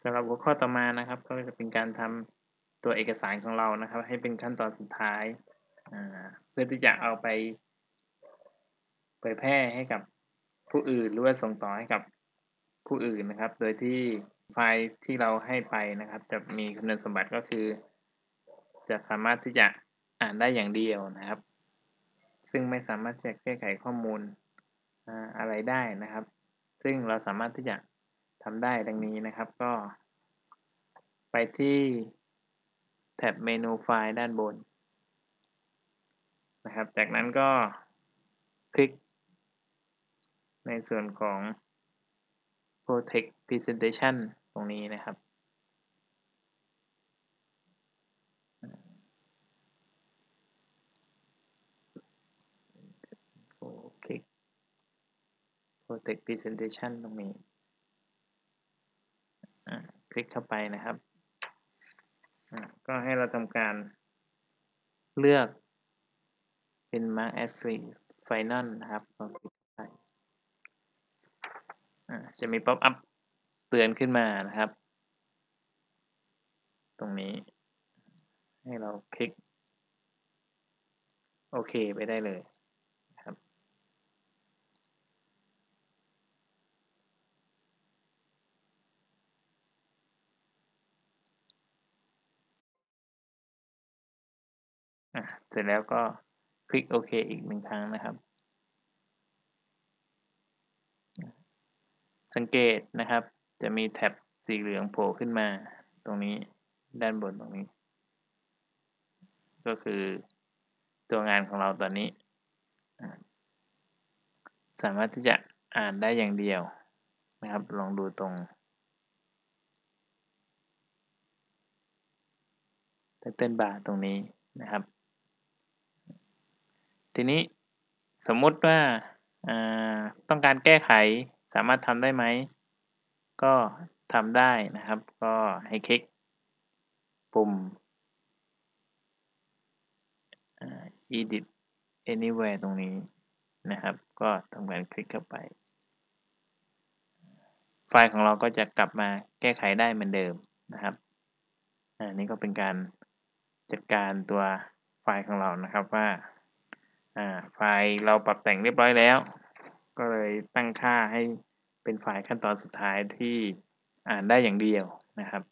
สำหรับหัวข้อต่อมานะครับ ก็จะเป็นการทำตัวเอกสารของเรานะครับ ให้เป็นขั้นตอนสุดท้าย เพื่อที่จะเอาไป เผยแพร่ให้กับผู้อื่นหรือว่าส่งต่อให้กับผู้อื่นนะครับ โดยที่ไฟล์ที่เราให้ไปนะครับ จะมีคุณสมบัติก็คือ จะสามารถที่จะอ่านได้อย่างเดียวนะครับ ซึ่งไม่สามารถจะแก้ไขข้อมูลอะไรได้นะครับ ซึ่งเราสามารถที่จะ ทำได้ดังนี้นะครับก็ ไปที่แท็บเมนูไฟล์ด้านบนนะครับ จากนั้นก็คลิก ในส่วนของ Protect Presentation ตรงนี้นะครับ คลิก Protect Presentation ตรงนี้ ลิกเข้าไปนะครับ ก็ให้เราทำการเลือกเป็น Mark as Final นะครับก็คลิกไปจะมีป๊อปอัพเตือนขึ้นมานะครับ ตรงนี้ ให้เราคลิก โอเคไปได้เลย เสร็จแล้วก็คลิกโอเคอีกหนึ่งครั้งนะครับ สังเกตนะครับ จะมีแท็บสีเหลืองโผล่ขึ้นมา ตรงนี้ด้านบนตรงนี้ ก็คือตัวงานของเราตอนนี้ สามารถที่จะอ่านได้อย่างเดียวนะครับ ลองดูตรงไตเติ้ลบาร์ตรงนี้นะครับ ทีนี้สมมติว่าต้องการแก้ไขสามารถทำได้ไหม ก็ทำได้นะครับ ก็ให้คลิกปุ่ม edit anywhere ตรงนี้นะครับ ก็ทำการคลิกเข้าไป ไฟล์ของเราก็จะกลับมาแก้ไขได้เหมือนเดิมนะครับอันนี้ก็เป็นการจัดการตัวไฟล์ของเรานะครับว่าาไฟล์เราปรับแต่งเรียบร้อยแล้ว ก็เลยตั้งค่าให้เป็นไฟล์ขั้นตอนสุดท้ายที่อ่านได้อย่างเดียวนะครับ